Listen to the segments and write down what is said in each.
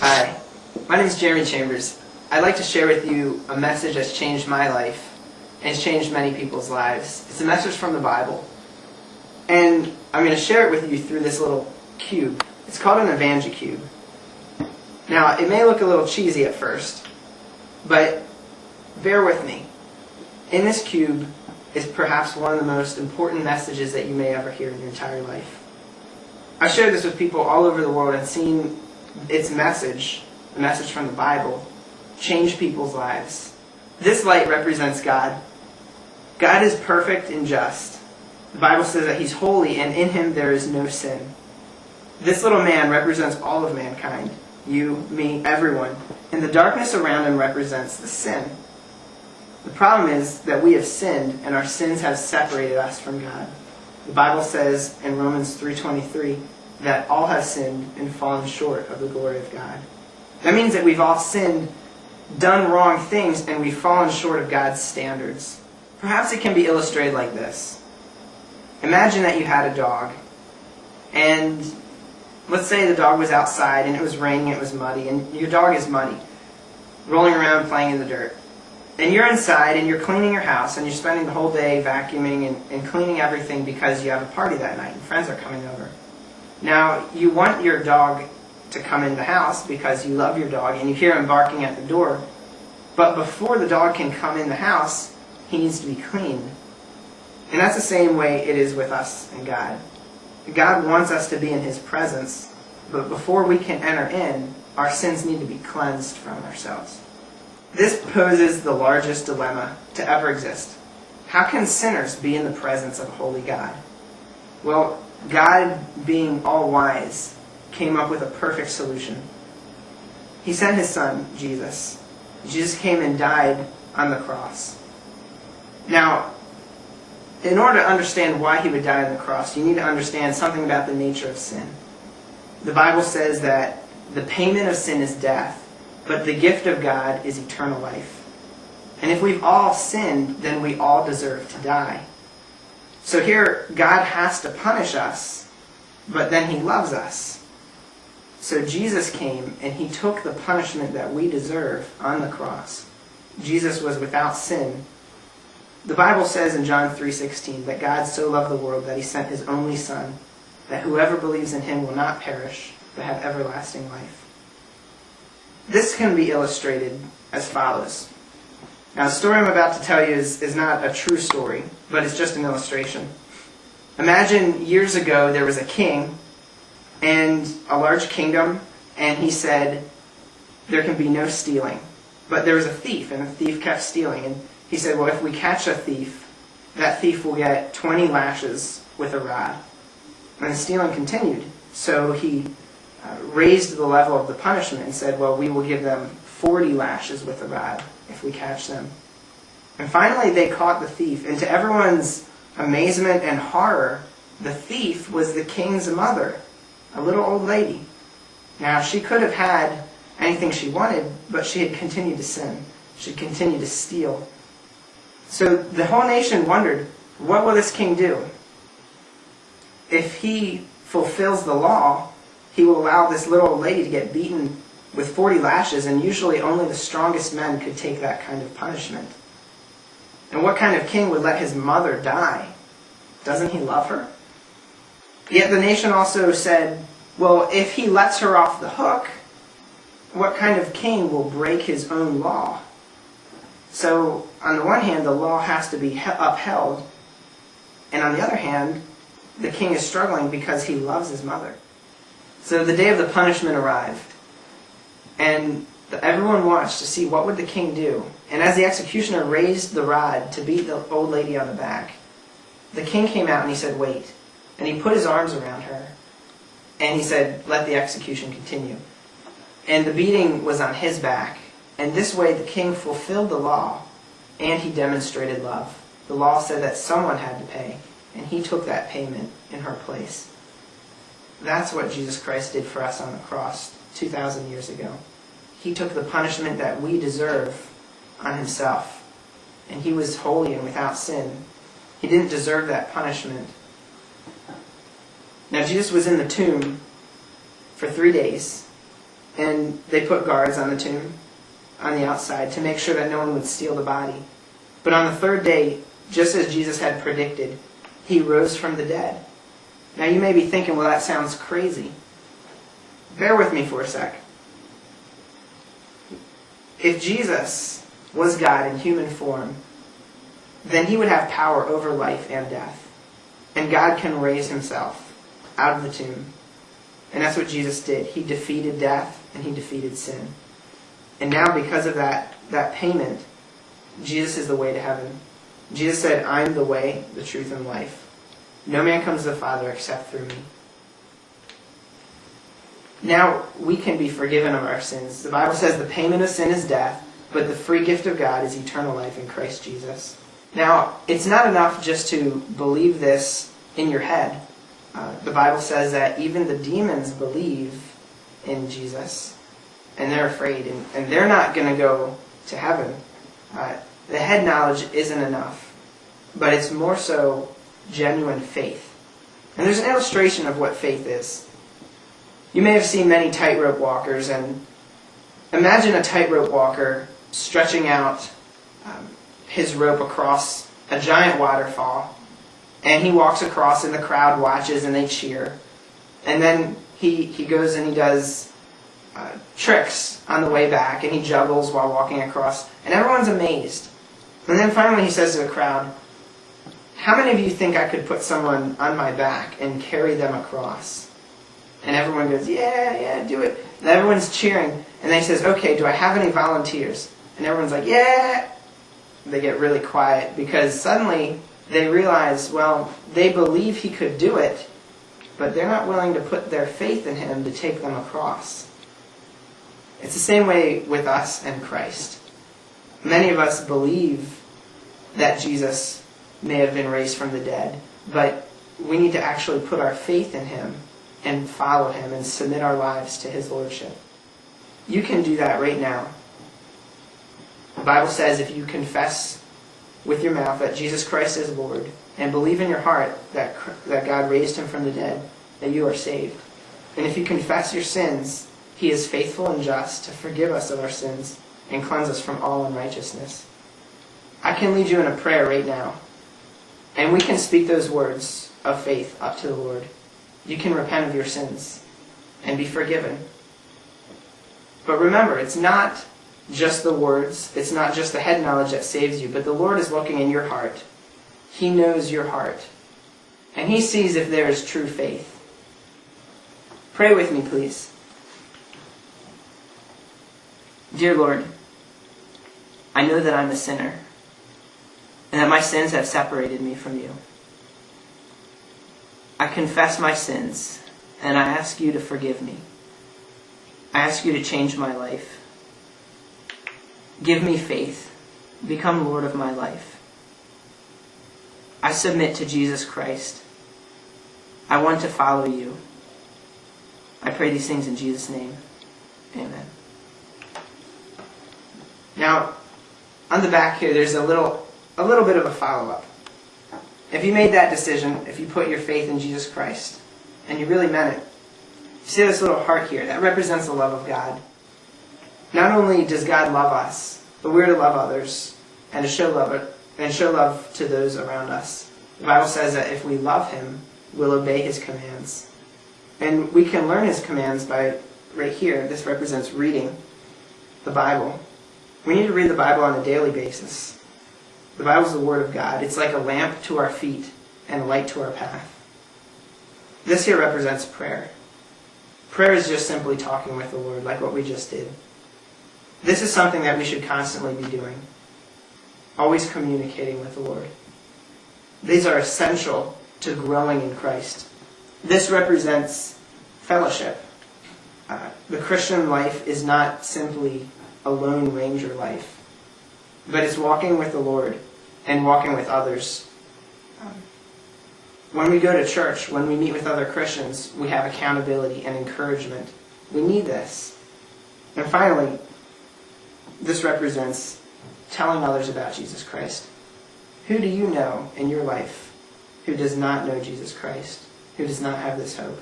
Hi, my name is Jeremy Chambers. I'd like to share with you a message that's changed my life and has changed many people's lives. It's a message from the Bible. And I'm going to share it with you through this little cube. It's called an EvangeCube. Now, it may look a little cheesy at first, but bear with me. In this cube is perhaps one of the most important messages that you may ever hear in your entire life. I've shared this with people all over the world and seen its message, the message from the Bible, change people's lives. This light represents God. God is perfect and just. The Bible says that He's holy and in Him there is no sin. This little man represents all of mankind you, me, everyone. And the darkness around him represents the sin. The problem is that we have sinned and our sins have separated us from God. The Bible says in Romans 3:23 that all have sinned and fallen short of the glory of God. That means that we've all sinned, done wrong things, and we've fallen short of God's standards. Perhaps it can be illustrated like this. Imagine that you had a dog, and let's say the dog was outside and it was raining, it was muddy, and your dog is muddy, rolling around playing in the dirt. And you're inside and you're cleaning your house and you're spending the whole day vacuuming and, and cleaning everything because you have a party that night and friends are coming over. Now, you want your dog to come in the house because you love your dog and you hear him barking at the door. But before the dog can come in the house, he needs to be cleaned. And that's the same way it is with us and God. God wants us to be in His presence, but before we can enter in, our sins need to be cleansed from ourselves. This poses the largest dilemma to ever exist. How can sinners be in the presence of a holy God? Well, God, being all wise, came up with a perfect solution. He sent his son, Jesus. Jesus came and died on the cross. Now, in order to understand why he would die on the cross, you need to understand something about the nature of sin. The Bible says that the payment of sin is death, but the gift of God is eternal life. And if we've all sinned, then we all deserve to die. So here, God has to punish us, but then he loves us. So Jesus came and he took the punishment that we deserve on the cross. Jesus was without sin, the Bible says in John 3:16 that God so loved the world that he sent his only son that whoever believes in him will not perish but have everlasting life. This can be illustrated as follows. Now, the story I'm about to tell you is, is not a true story, but it's just an illustration. Imagine years ago there was a king and a large kingdom, and he said, There can be no stealing. But there was a thief, and the thief kept stealing. And he said, well, if we catch a thief, that thief will get 20 lashes with a rod. And the stealing continued. So he uh, raised the level of the punishment and said, well, we will give them 40 lashes with a rod if we catch them. And finally, they caught the thief. And to everyone's amazement and horror, the thief was the king's mother, a little old lady. Now, she could have had anything she wanted, but she had continued to sin. She had continued to steal. So the whole nation wondered, what will this king do? If he fulfills the law, he will allow this little old lady to get beaten with 40 lashes, and usually only the strongest men could take that kind of punishment. And what kind of king would let his mother die? Doesn't he love her? Yet the nation also said, well, if he lets her off the hook, what kind of king will break his own law? So, on the one hand, the law has to be upheld, and on the other hand, the king is struggling because he loves his mother. So the day of the punishment arrived, and everyone watched to see what would the king do. And as the executioner raised the rod to beat the old lady on the back, the king came out and he said, wait. And he put his arms around her, and he said, let the execution continue. And the beating was on his back, and this way the king fulfilled the law and he demonstrated love. The law said that someone had to pay, and he took that payment in her place. That's what Jesus Christ did for us on the cross 2,000 years ago. He took the punishment that we deserve on himself. And he was holy and without sin. He didn't deserve that punishment. Now, Jesus was in the tomb for three days and they put guards on the tomb on the outside to make sure that no one would steal the body. But on the third day, just as Jesus had predicted, he rose from the dead. Now you may be thinking, well, that sounds crazy. Bear with me for a sec. If Jesus was God in human form, then he would have power over life and death. And God can raise himself out of the tomb. And that's what Jesus did. He defeated death and he defeated sin. And now because of that, that payment, Jesus is the way to heaven. Jesus said, I'm the way, the truth, and life. No man comes to the Father except through me. Now we can be forgiven of our sins. The Bible says the payment of sin is death, but the free gift of God is eternal life in Christ Jesus. Now, it's not enough just to believe this in your head. Uh, the Bible says that even the demons believe in Jesus, and they're afraid, and, and they're not going to go to heaven. Uh, the head knowledge isn't enough, but it's more so genuine faith. And there's an illustration of what faith is. You may have seen many tightrope walkers, and imagine a tightrope walker stretching out um, his rope across a giant waterfall, and he walks across, and the crowd watches and they cheer. And then he, he goes and he does uh, tricks on the way back, and he juggles while walking across, and everyone's amazed. And then finally he says to the crowd, How many of you think I could put someone on my back and carry them across? And everyone goes, Yeah, yeah, do it. And everyone's cheering. And then he says, Okay, do I have any volunteers? And everyone's like, Yeah. They get really quiet because suddenly they realize, well, they believe he could do it, but they're not willing to put their faith in him to take them across. It's the same way with us and Christ. Many of us believe that Jesus may have been raised from the dead, but we need to actually put our faith in him and follow him and submit our lives to his lordship. You can do that right now. The Bible says if you confess with your mouth that Jesus Christ is Lord and believe in your heart that, that God raised him from the dead, that you are saved. And if you confess your sins, he is faithful and just to forgive us of our sins and cleanse us from all unrighteousness. I can lead you in a prayer right now. And we can speak those words of faith up to the Lord. You can repent of your sins and be forgiven. But remember, it's not just the words, it's not just the head knowledge that saves you, but the Lord is looking in your heart. He knows your heart. And He sees if there is true faith. Pray with me, please. Dear Lord, I know that I'm a sinner and that my sins have separated me from you. I confess my sins and I ask you to forgive me. I ask you to change my life. Give me faith. Become Lord of my life. I submit to Jesus Christ. I want to follow you. I pray these things in Jesus' name. Amen. Now, on the back here, there's a little, a little bit of a follow-up. If you made that decision, if you put your faith in Jesus Christ, and you really meant it, you see this little heart here, that represents the love of God. Not only does God love us, but we're to love others and to show love and show love to those around us. The Bible says that if we love Him, we'll obey His commands. And we can learn His commands by, right here, this represents reading the Bible. We need to read the Bible on a daily basis. The Bible is the Word of God. It's like a lamp to our feet and a light to our path. This here represents prayer. Prayer is just simply talking with the Lord, like what we just did. This is something that we should constantly be doing. Always communicating with the Lord. These are essential to growing in Christ. This represents fellowship. Uh, the Christian life is not simply a lone ranger life, but it's walking with the Lord and walking with others. Um, when we go to church, when we meet with other Christians, we have accountability and encouragement. We need this. And finally, this represents telling others about Jesus Christ. Who do you know in your life who does not know Jesus Christ, who does not have this hope?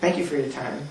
Thank you for your time.